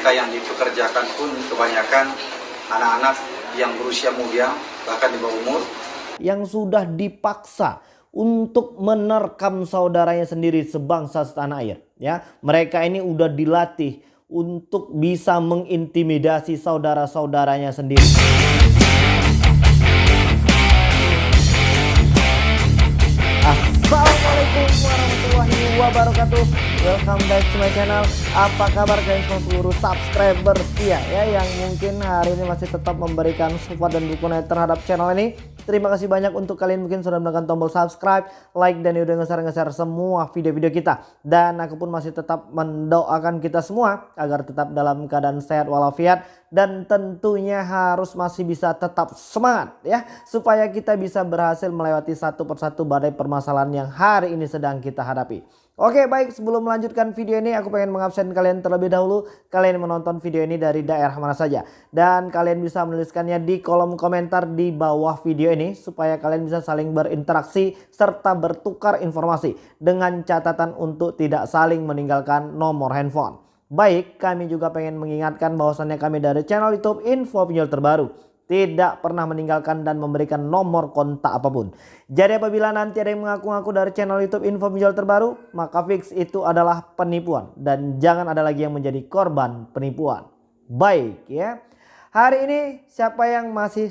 mereka yang dipekerjakan pun kebanyakan anak-anak yang berusia muda bahkan di bawah umur. Yang sudah dipaksa untuk menerkam saudaranya sendiri sebangsa setanah air ya. Mereka ini udah dilatih untuk bisa mengintimidasi saudara-saudaranya sendiri wabarakatuh Welcome back to my channel Apa kabar kalian semua seluruh subscriber setia ya Yang mungkin hari ini masih tetap memberikan support dan dukungan terhadap channel ini Terima kasih banyak untuk kalian mungkin sudah menekan tombol subscribe, like dan udah nge-share-nge-share semua video-video kita. Dan aku pun masih tetap mendoakan kita semua agar tetap dalam keadaan sehat walafiat dan tentunya harus masih bisa tetap semangat ya supaya kita bisa berhasil melewati satu persatu badai permasalahan yang hari ini sedang kita hadapi. Oke baik. Sebelum melanjutkan video ini aku pengen mengabsen kalian terlebih dahulu. Kalian menonton video ini dari daerah mana saja. Dan kalian bisa menuliskannya di kolom komentar di bawah video ini supaya kalian bisa saling berinteraksi serta bertukar informasi dengan catatan untuk tidak saling meninggalkan nomor handphone. Baik kami juga pengen mengingatkan bahwasannya kami dari channel youtube info pinjol terbaru tidak pernah meninggalkan dan memberikan nomor kontak apa pun. Jadi apabila nanti ada yang mengaku-ngaku dari channel YouTube info penjual terbaru, maka fix itu adalah penipuan dan jangan ada lagi yang menjadi korban penipuan. Baik ya. Hari ini siapa yang masih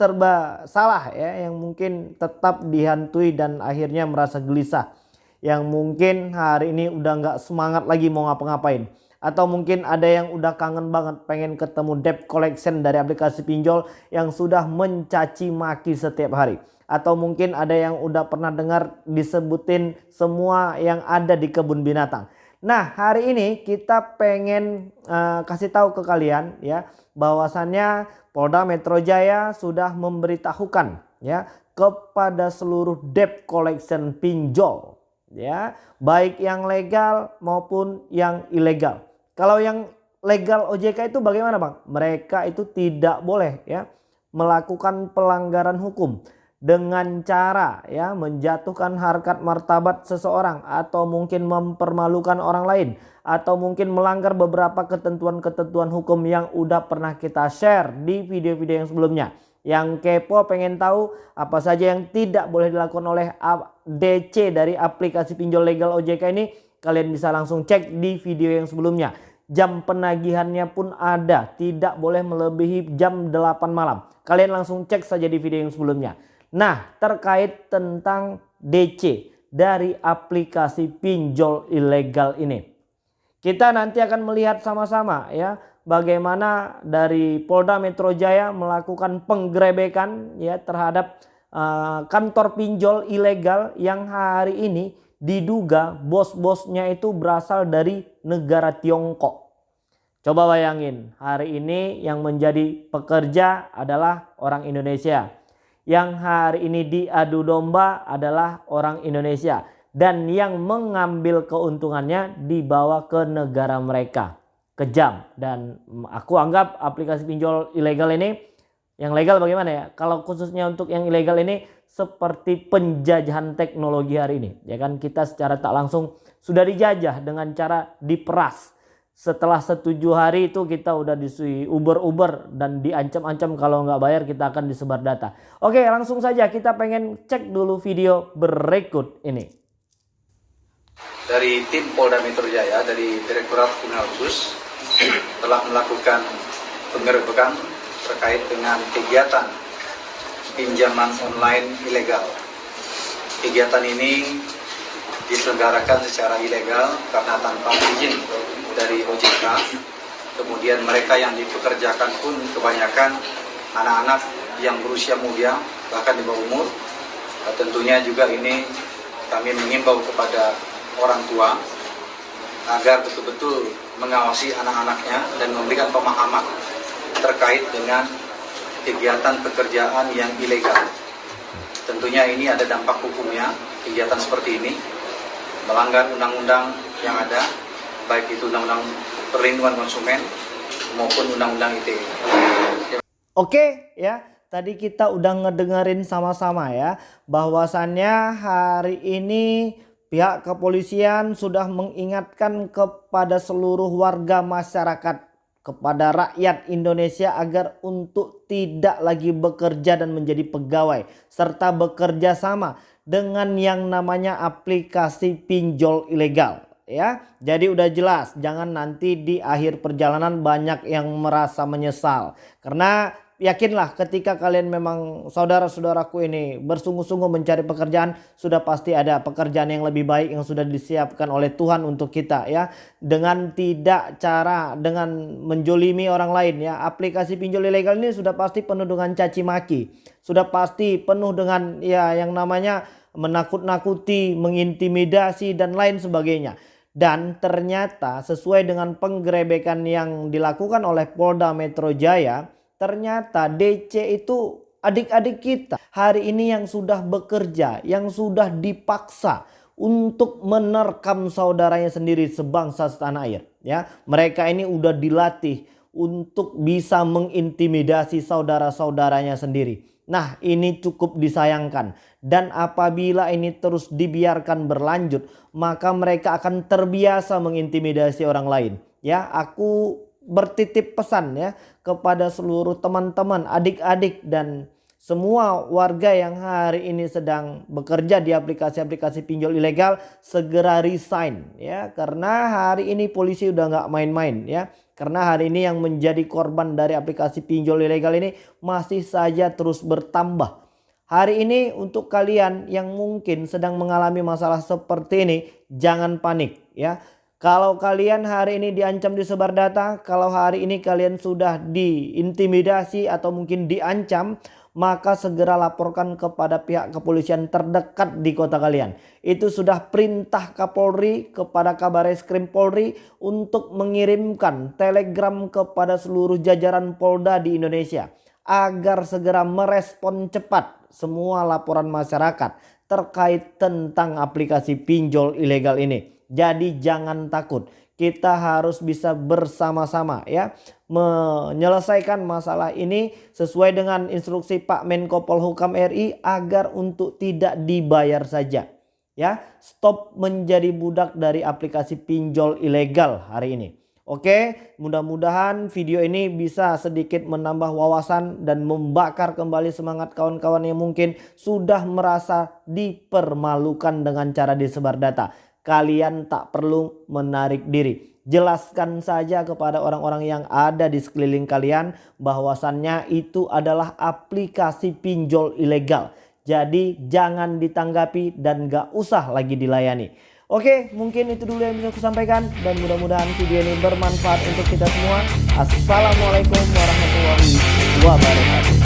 serba salah ya yang mungkin tetap dihantui dan akhirnya merasa gelisah. Yang mungkin hari ini udah nggak semangat lagi mau ngapa-ngapain atau mungkin ada yang udah kangen banget pengen ketemu debt collection dari aplikasi pinjol yang sudah mencaci maki setiap hari. Atau mungkin ada yang udah pernah dengar disebutin semua yang ada di kebun binatang. Nah hari ini kita pengen uh, kasih tahu ke kalian ya bahwasannya Polda Metro Jaya sudah memberitahukan ya kepada seluruh debt collection pinjol ya baik yang legal maupun yang ilegal kalau yang legal OJK itu bagaimana Bang? Mereka itu tidak boleh ya melakukan pelanggaran hukum dengan cara ya menjatuhkan harkat martabat seseorang atau mungkin mempermalukan orang lain atau mungkin melanggar beberapa ketentuan-ketentuan hukum yang udah pernah kita share di video-video yang sebelumnya. Yang kepo pengen tahu apa saja yang tidak boleh dilakukan oleh DC dari aplikasi pinjol legal OJK ini kalian bisa langsung cek di video yang sebelumnya jam penagihannya pun ada. Tidak boleh melebihi jam 8 malam. Kalian langsung cek saja di video yang sebelumnya. Nah terkait tentang DC dari aplikasi pinjol ilegal ini. Kita nanti akan melihat sama-sama ya bagaimana dari Polda Metro Jaya melakukan penggerebekan ya terhadap uh, kantor pinjol ilegal yang hari ini diduga bos-bosnya itu berasal dari negara Tiongkok. Coba bayangin hari ini yang menjadi pekerja adalah orang Indonesia. Yang hari ini diadu domba adalah orang Indonesia. Dan yang mengambil keuntungannya dibawa ke negara mereka. Kejam. Dan aku anggap aplikasi pinjol ilegal ini yang legal bagaimana ya? Kalau khususnya untuk yang ilegal ini seperti penjajahan teknologi hari ini. Ya kan kita secara tak langsung sudah dijajah dengan cara diperas setelah setuju hari itu kita udah disui uber-uber dan diancam-ancam kalau nggak bayar kita akan disebar data. Oke langsung saja kita pengen cek dulu video berikut ini. Dari tim Polda Metro Jaya dari Direktorat Kriminal Khusus telah melakukan penggerbekan terkait dengan kegiatan pinjaman online ilegal. Kegiatan ini diselenggarakan secara ilegal karena tanpa izin dari OJK kemudian mereka yang dipekerjakan pun kebanyakan anak-anak yang berusia muda bahkan di bawah umur nah, tentunya juga ini kami mengimbau kepada orang tua agar betul-betul mengawasi anak-anaknya dan memberikan pemahaman terkait dengan kegiatan pekerjaan yang ilegal. Tentunya ini ada dampak hukumnya, kegiatan seperti ini, melanggar undang-undang yang ada, baik itu undang-undang perlindungan konsumen maupun undang-undang ITE. Oke ya, tadi kita udah ngedengerin sama-sama ya bahwasannya hari ini pihak kepolisian sudah mengingatkan kepada seluruh warga masyarakat kepada rakyat Indonesia agar untuk tidak lagi bekerja dan menjadi pegawai serta bekerja sama dengan yang namanya aplikasi pinjol ilegal ya. Jadi udah jelas jangan nanti di akhir perjalanan banyak yang merasa menyesal karena yakinlah ketika kalian memang saudara-saudaraku ini bersungguh-sungguh mencari pekerjaan sudah pasti ada pekerjaan yang lebih baik yang sudah disiapkan oleh Tuhan untuk kita ya. Dengan tidak cara dengan menjolimi orang lain ya. Aplikasi pinjol ilegal ini sudah pasti penuh dengan caci maki. Sudah pasti penuh dengan ya yang namanya menakut-nakuti mengintimidasi dan lain sebagainya. Dan ternyata sesuai dengan penggerebekan yang dilakukan oleh Polda Metro Jaya Ternyata DC itu adik-adik kita hari ini yang sudah bekerja, yang sudah dipaksa untuk menerkam saudaranya sendiri sebangsa setanah air. Ya, mereka ini udah dilatih untuk bisa mengintimidasi saudara-saudaranya sendiri. Nah ini cukup disayangkan dan apabila ini terus dibiarkan berlanjut maka mereka akan terbiasa mengintimidasi orang lain. Ya aku bertitip pesan ya kepada seluruh teman-teman, adik-adik dan semua warga yang hari ini sedang bekerja di aplikasi-aplikasi pinjol ilegal segera resign ya. Karena hari ini polisi udah nggak main-main ya. Karena hari ini yang menjadi korban dari aplikasi pinjol ilegal ini masih saja terus bertambah. Hari ini untuk kalian yang mungkin sedang mengalami masalah seperti ini jangan panik ya kalau kalian hari ini diancam disebar data, kalau hari ini kalian sudah diintimidasi atau mungkin diancam, maka segera laporkan kepada pihak kepolisian terdekat di kota kalian. Itu sudah perintah Kapolri kepada Kabar Eskrim Polri untuk mengirimkan telegram kepada seluruh jajaran Polda di Indonesia agar segera merespon cepat semua laporan masyarakat terkait tentang aplikasi pinjol ilegal ini. Jadi jangan takut. Kita harus bisa bersama-sama ya menyelesaikan masalah ini sesuai dengan instruksi Pak Menko Polhukam RI agar untuk tidak dibayar saja. Ya, stop menjadi budak dari aplikasi pinjol ilegal hari ini. Oke, mudah-mudahan video ini bisa sedikit menambah wawasan dan membakar kembali semangat kawan-kawan yang mungkin sudah merasa dipermalukan dengan cara disebar data kalian tak perlu menarik diri. Jelaskan saja kepada orang-orang yang ada di sekeliling kalian bahwasannya itu adalah aplikasi pinjol ilegal. Jadi jangan ditanggapi dan gak usah lagi dilayani. Oke, mungkin itu dulu yang bisa aku sampaikan dan mudah-mudahan video ini bermanfaat untuk kita semua. Assalamualaikum warahmatullahi wabarakatuh.